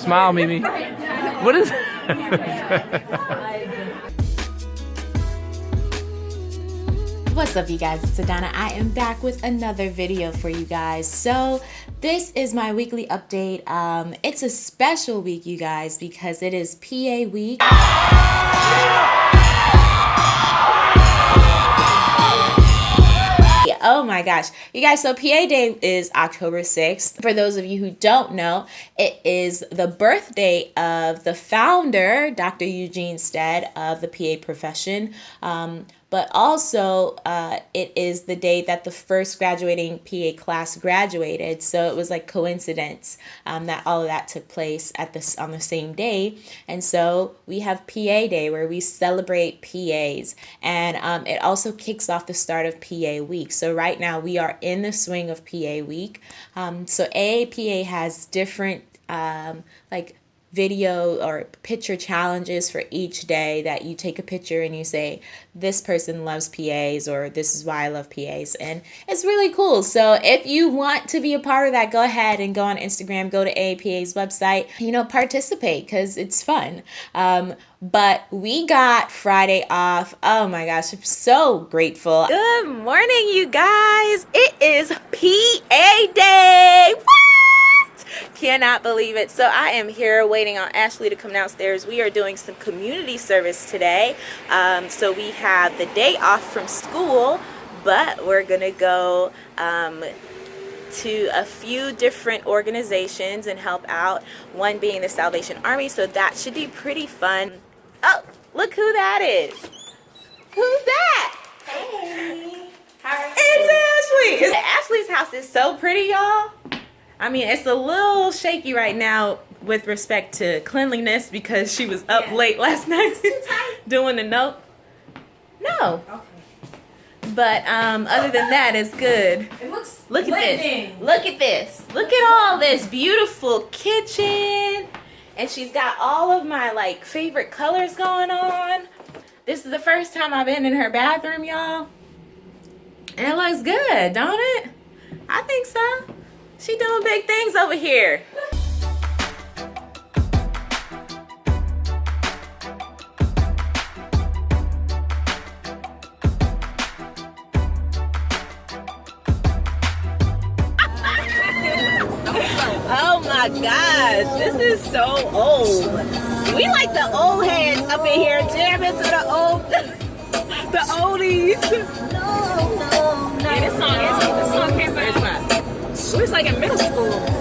Smile, Mimi. What is What's up you guys, it's Adana. I am back with another video for you guys. So this is my weekly update. Um, it's a special week you guys because it is PA week. My gosh. You guys, so PA Day is October 6th. For those of you who don't know, it is the birthday of the founder, Dr. Eugene Stead, of the PA profession. Um, but also uh, it is the day that the first graduating PA class graduated. So it was like coincidence um, that all of that took place at this on the same day. And so we have PA Day where we celebrate PAs, and um, it also kicks off the start of PA Week. So right now we are in the swing of PA Week. Um, so AAPA has different um, like video or picture challenges for each day that you take a picture and you say this person loves PAs or this is why I love PAs and it's really cool. So if you want to be a part of that go ahead and go on Instagram go to AAPA's website you know participate because it's fun. Um, but we got Friday off. Oh my gosh I'm so grateful. Good morning you guys. It is PA day. Woo! Cannot believe it. So i am here waiting on ashley to come downstairs. We are doing some community service today. Um, so we have the day off from school but we're gonna go um, to a few different organizations and help out one being the salvation army. So that should be pretty fun. Oh look who that is. Who's that? Hey. It's ashley. Ashley's house is so pretty y'all I mean, it's a little shaky right now with respect to cleanliness because she was up yeah. late last night doing the note. No. Okay. But um, other than that, it's good. It looks Look at this. Look at this. Look at all this beautiful kitchen. And she's got all of my like favorite colors going on. This is the first time I've been in her bathroom, y'all. And it looks good, don't it? I think so. She doing big things over here. oh my gosh, this is so old. We like the old heads up in here jamming to the old, the oldies. In middle school.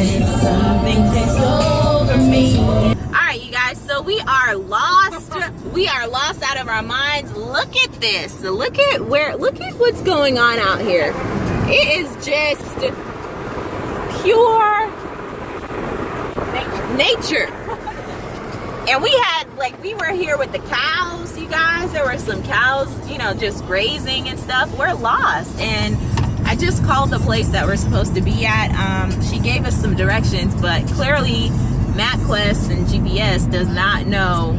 Control and something takes over me. All right, you guys, so we are lost. We are lost out of our minds. Look at this. Look at where, look at what's going on out here. It is just pure nature. And we had, like, we were here with the cows, you guys. There were some cows, you know, just grazing and stuff. We're lost. And I just called the place that we're supposed to be at. Um, she gave us some directions, but clearly MapQuest and GPS does not know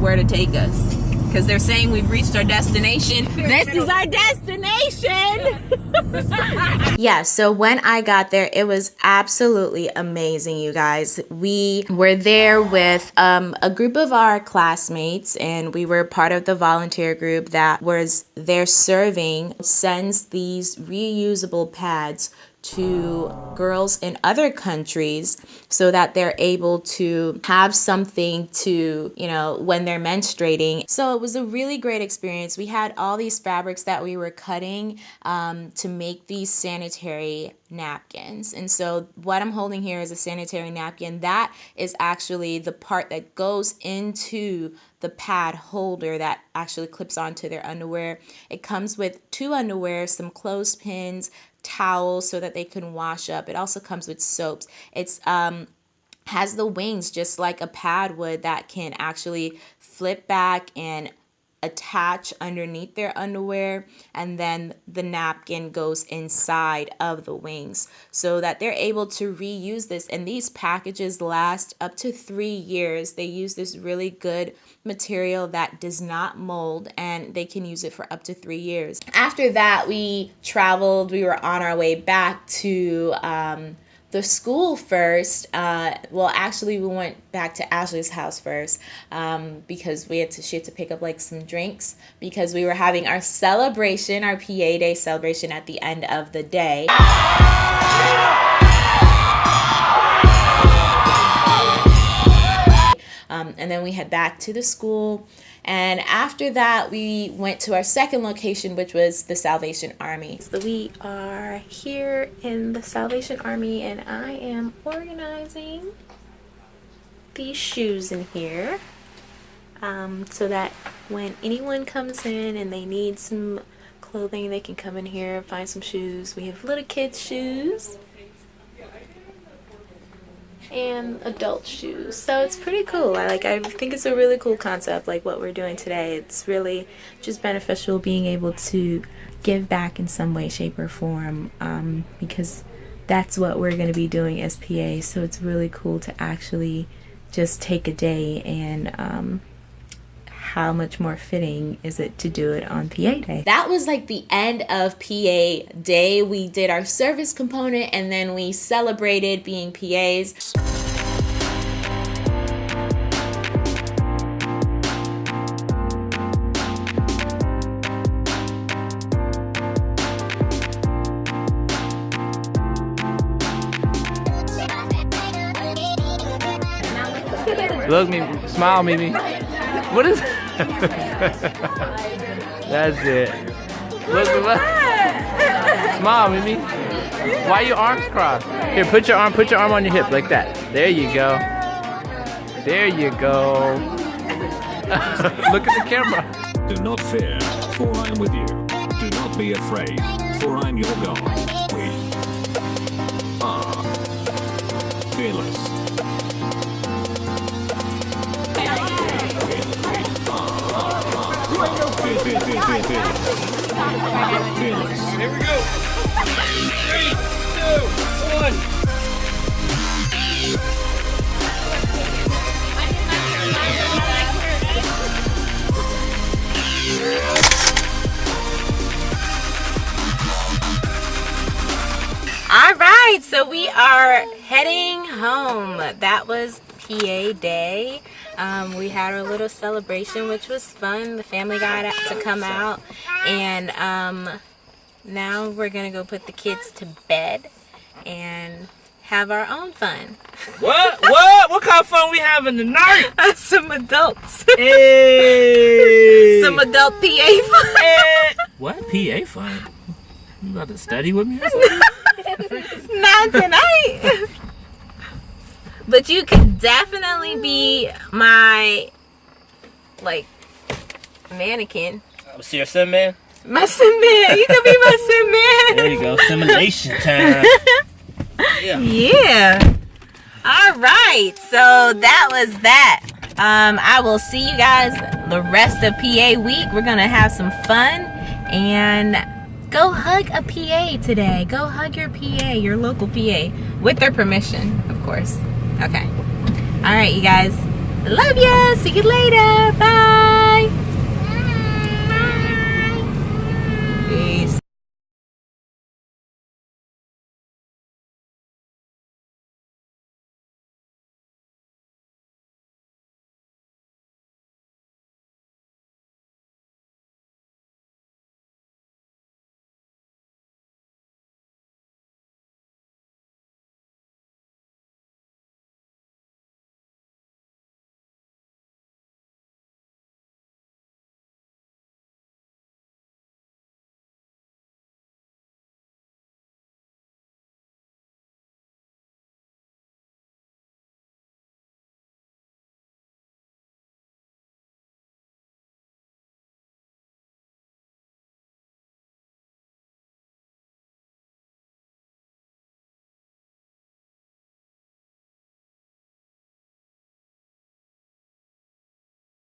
where to take us because they're saying we've reached our destination. This is our destination. yeah, so when I got there, it was absolutely amazing, you guys. We were there with um, a group of our classmates, and we were part of the volunteer group that was there serving, sends these reusable pads to girls in other countries so that they're able to have something to, you know, when they're menstruating. So it was a really great experience. We had all these fabrics that we were cutting um, to make these sanitary napkins. And so what I'm holding here is a sanitary napkin. That is actually the part that goes into the pad holder that actually clips onto their underwear. It comes with two underwear, some clothespins, towels so that they can wash up. It also comes with soaps. It's um has the wings just like a pad would that can actually flip back and attach underneath their underwear and then the napkin goes inside of the wings so that they're able to reuse this. And these packages last up to three years. They use this really good material that does not mold and they can use it for up to three years. After that we traveled we were on our way back to um, the school first. Uh, well, actually, we went back to Ashley's house first um, because we had to she had to pick up like some drinks because we were having our celebration, our PA Day celebration at the end of the day. Um, and then we head back to the school. And after that, we went to our second location, which was the Salvation Army. So we are here in the Salvation Army, and I am organizing these shoes in here um, so that when anyone comes in and they need some clothing, they can come in here and find some shoes. We have little kids' shoes and adult shoes. So it's pretty cool. I like I think it's a really cool concept like what we're doing today. It's really just beneficial being able to give back in some way, shape, or form um, because that's what we're going to be doing as PA. So it's really cool to actually just take a day and um, how much more fitting is it to do it on PA Day? That was like the end of PA Day. We did our service component and then we celebrated being PAs. Look me, smile, Mimi. What is? That's it. Look, look. Smile, Mimi. Why your arms crossed? Here, put your arm, put your arm on your hip like that. There you go. There you go. look at the camera. Do not fear, for I am with you. Do not be afraid, for I am your God. We are fearless. Here we go. All right, so we are heading home. That was PA Day. Um, we had our little celebration, which was fun. The family got to come out, and um, now we're gonna go put the kids to bed and have our own fun. What? What? What kind of fun we having tonight? Uh, some adults, Hey. some adult PA fun. Eh. What? PA fun? You about to study with me or something? Not tonight. but you could definitely be my like mannequin. Uh, see your sim man? My man. You could be my man. There you go. Simulation time. Yeah. Yeah. All right. So that was that. Um, I will see you guys the rest of PA week. We're gonna have some fun and go hug a PA today. Go hug your PA, your local PA, with their permission, of course. Okay. All right, you guys. Love ya. See you later. Bye.